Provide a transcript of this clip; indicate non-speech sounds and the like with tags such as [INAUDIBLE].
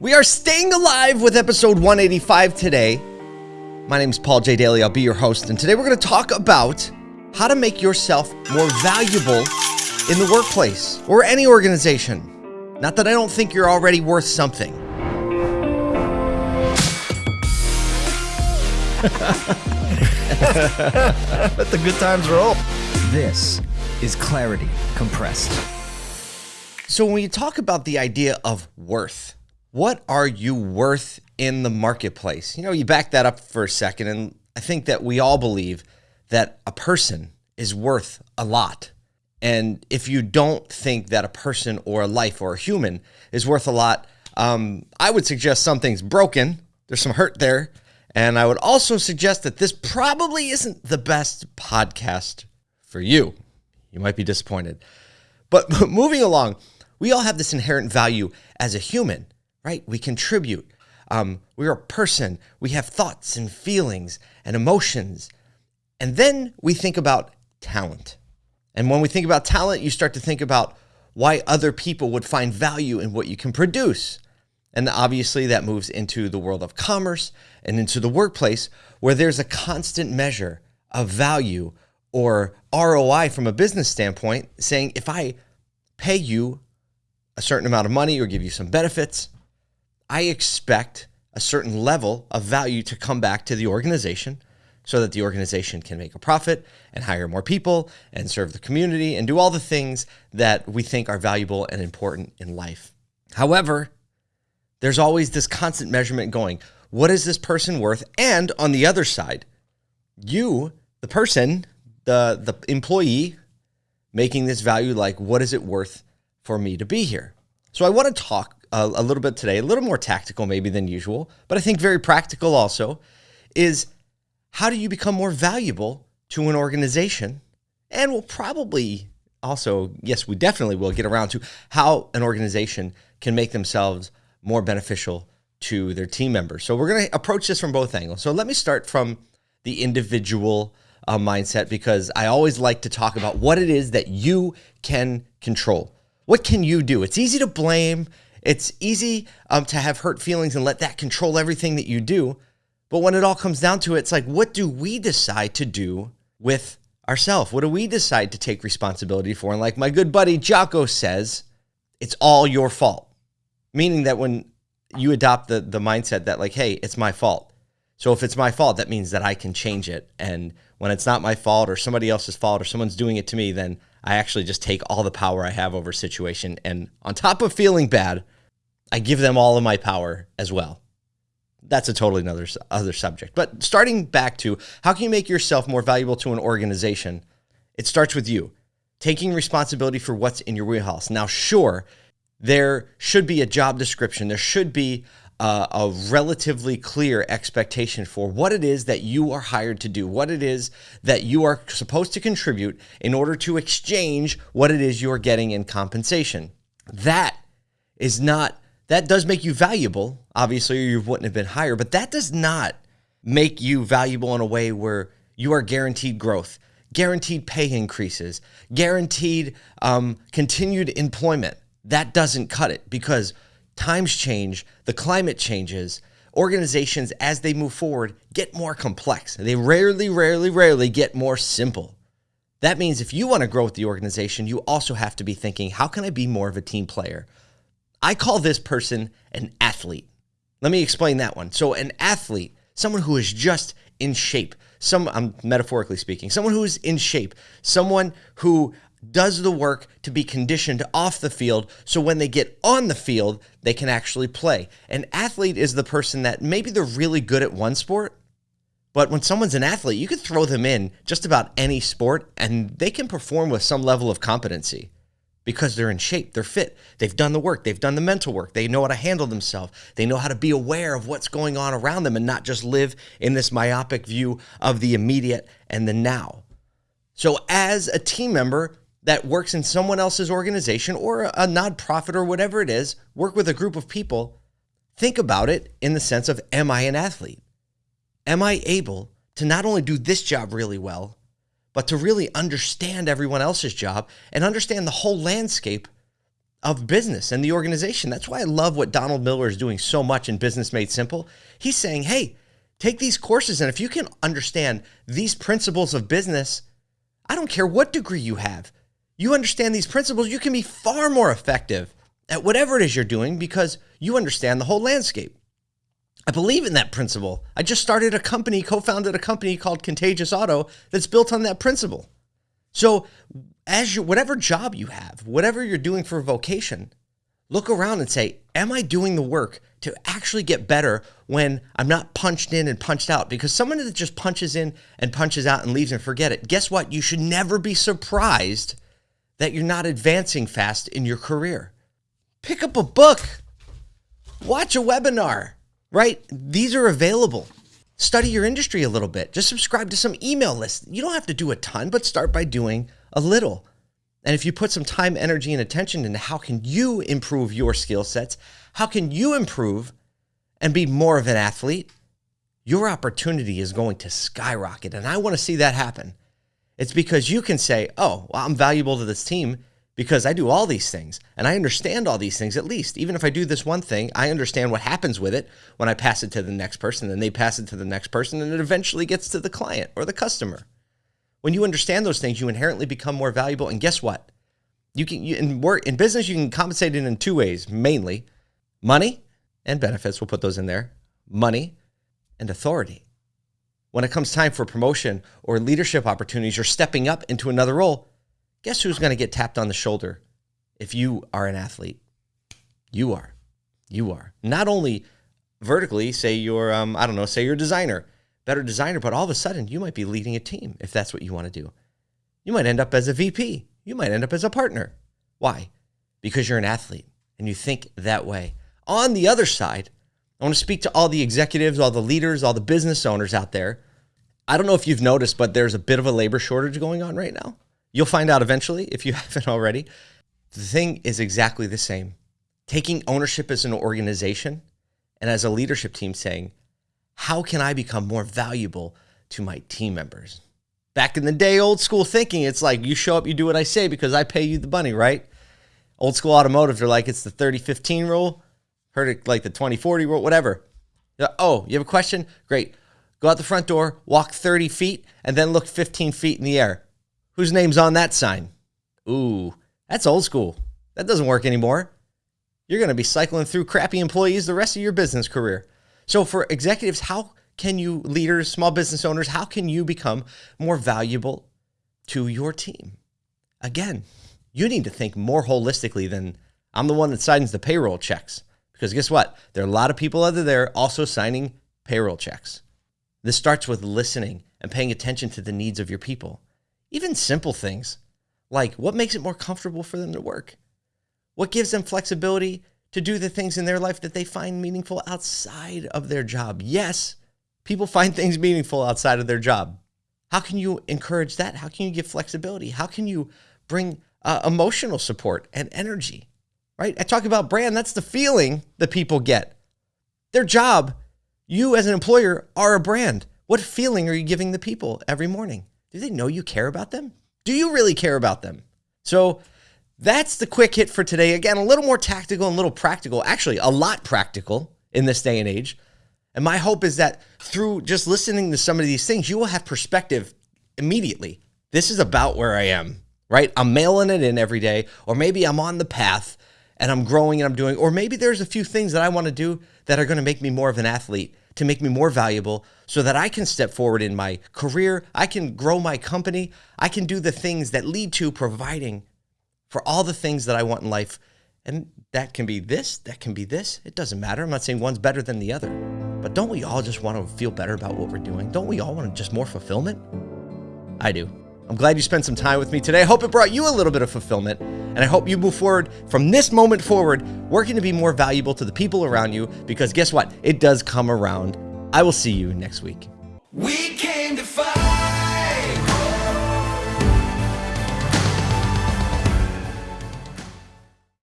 We are staying alive with episode 185 today. My name is Paul J. Daly. I'll be your host. And today we're going to talk about how to make yourself more valuable in the workplace or any organization. Not that I don't think you're already worth something. [LAUGHS] Let the good times roll. This is Clarity Compressed. So, when you talk about the idea of worth, what are you worth in the marketplace? You know, you back that up for a second, and I think that we all believe that a person is worth a lot. And if you don't think that a person or a life or a human is worth a lot, um, I would suggest something's broken. There's some hurt there. And I would also suggest that this probably isn't the best podcast for you. You might be disappointed. But [LAUGHS] moving along, we all have this inherent value as a human, right? We contribute. Um, we're a person. We have thoughts and feelings and emotions. And then we think about talent. And when we think about talent, you start to think about why other people would find value in what you can produce. And obviously, that moves into the world of commerce and into the workplace where there's a constant measure of value or ROI from a business standpoint, saying if I pay you a certain amount of money or give you some benefits, I expect a certain level of value to come back to the organization so that the organization can make a profit and hire more people and serve the community and do all the things that we think are valuable and important in life. However, there's always this constant measurement going. What is this person worth? And on the other side, you, the person, the the employee making this value like what is it worth for me to be here? So I want to talk a, little bit today, a little more tactical maybe than usual, but I think very practical also is how do you become more valuable to an organization? And we'll probably also, yes, we definitely will get around to how an organization can make themselves more beneficial to their team members. So we're going to approach this from both angles. So let me start from the individual uh, mindset because I always like to talk about what it is that you can control. What can you do? It's easy to blame. It's easy um, to have hurt feelings and let that control everything that you do. But when it all comes down to it, it's like, what do we decide to do with ourselves? What do we decide to take responsibility for? And like my good buddy Jocko says, it's all your fault. Meaning that when you adopt the, the mindset that, like, hey, it's my fault. So if it's my fault, that means that I can change it. And when it's not my fault or somebody else's fault or someone's doing it to me, then I actually just take all the power I have over situation. And on top of feeling bad, I give them all of my power as well. That's a totally another other subject. But starting back to how can you make yourself more valuable to an organization? It starts with you taking responsibility for what's in your wheelhouse. Now, sure, there should be a job description. There should be a, a, relatively clear expectation for what it is that you are hired to do, what it is that you are supposed to contribute in order to exchange what it is you are getting in compensation. That is not, that does make you valuable. Obviously, you wouldn't have been hired, but that does not make you valuable in a way where you are guaranteed growth, guaranteed pay increases, guaranteed um, continued employment that doesn't cut it because times change, the climate changes. Organizations, as they move forward, get more complex. They rarely, rarely, rarely get more simple. That means if you want to grow with the organization, you also have to be thinking, how can I be more of a team player? I call this person an athlete. Let me explain that one. So, an athlete, someone who is just in shape, some I'm metaphorically speaking, someone who is in shape, someone who does the work to be conditioned off the field so when they get on the field, they can actually play. An athlete is the person that maybe they're really good at one sport, but when someone's an athlete, you can throw them in just about any sport and they can perform with some level of competency because they're in shape, they're fit, they've done the work, they've done the mental work, they know how to handle themselves, they know how to be aware of what's going on around them and not just live in this myopic view of the immediate and the now. So, as a team member, that works in someone else's organization or a nonprofit or whatever it is, work with a group of people, think about it in the sense of Am I an athlete? Am I able to not only do this job really well, but to really understand everyone else's job and understand the whole landscape of business and the organization. That's why I love what Donald Miller is doing so much in Business Made Simple. He's saying, hey, take these courses, and if you can understand these principles of business, I don't care what degree you have, you understand these principles, you can be far more effective at whatever it is you're doing because you understand the whole landscape. I believe in that principle. I just started a company, co founded a company called Contagious Auto that's built on that principle. So, as you, whatever job you have, whatever you're doing for a vocation, look around and say, Am I doing the work to actually get better when I'm not punched in and punched out? Because someone that just punches in and punches out and leaves and forget it, guess what? You should never be surprised that you're not advancing fast in your career. Pick up a book, watch a webinar, right? These are available. Study your industry a little bit. Just subscribe to some email lists. You don't have to do a ton, but start by doing a little. And if you put some time, energy, and attention into how can you improve your skill sets, how can you improve and be more of an athlete, your opportunity is going to skyrocket. And I want to see that happen. It's because you can say, oh, well, I'm valuable to this team because I do all these things and I understand all these things at least. Even if I do this one thing, I understand what happens with it when I pass it to the next person, then they pass it to the next person, and it eventually gets to the client or the customer. When you understand those things, you inherently become more valuable. And guess what? You can you, in work in business, you can compensate it in two ways, mainly money and benefits. We'll put those in there. Money and authority. When it comes time for promotion or leadership opportunities or stepping up into another role, guess who's going to get tapped on the shoulder if you are an athlete? You are. You are. Not only vertically, say you're, um, I don't know, say you're a designer, better designer, but all of a sudden you might be leading a team if that's what you want to do. You might end up as a VP. You might end up as a partner. Why? Because you're an athlete and you think that way. On the other side, I want to speak to all the executives, all the leaders, all the business owners out there. I don't know if you've noticed, but there's a bit of a labor shortage going on right now. You'll find out eventually if you [LAUGHS] haven't already. The thing is exactly the same. Taking ownership as an organization and as a leadership team saying, how can I become more valuable to my team members? Back in the day, old school thinking, it's like you show up, you do what I say because I pay you the money, right? Old school automotive, they're like, it's the 30 15 rule. Heard it like the 20 40 rule, whatever. Oh, you have a question? Great. Go out the front door, walk 30 feet, and then look 15 feet in the air. Whose name's on that sign? Ooh, that's old school. That doesn't work anymore. You're going to be cycling through crappy employees the rest of your business career. So, for executives, how can you, leaders, small business owners, how can you become more valuable to your team? Again, you need to think more holistically than I'm the one that signs the payroll checks. Because guess what? There are a lot of people out there also signing payroll checks. This starts with listening and paying attention to the needs of your people. Even simple things like what makes it more comfortable for them to work? What gives them flexibility to do the things in their life that they find meaningful outside of their job? Yes, people find things meaningful outside of their job. How can you encourage that? How can you give flexibility? How can you bring uh, emotional support and energy? Right? I talk about brand, that's the feeling that people get. Their job, you as an employer are a brand. What feeling are you giving the people every morning? Do they know you care about them? Do you really care about them? So that's the quick hit for today. Again, a little more tactical and a little practical, actually, a lot practical in this day and age. And my hope is that through just listening to some of these things, you will have perspective immediately. This is about where I am, right? I'm mailing it in every day, or maybe I'm on the path and I'm growing and I'm doing, or maybe there's a few things that I want to do that are going to make me more of an athlete to make me more valuable so that I can step forward in my career. I can grow my company. I can do the things that lead to providing for all the things that I want in life. And that can be this, that can be this. It doesn't matter. I'm not saying one's better than the other. But don't we all just want to feel better about what we're doing? Don't we all want just more fulfillment? I do. I'm glad you spent some time with me today. I hope it brought you a little bit of fulfillment. And I hope you move forward from this moment forward, working to be more valuable to the people around you, because guess what? It does come around. I will see you next week. We came to fight.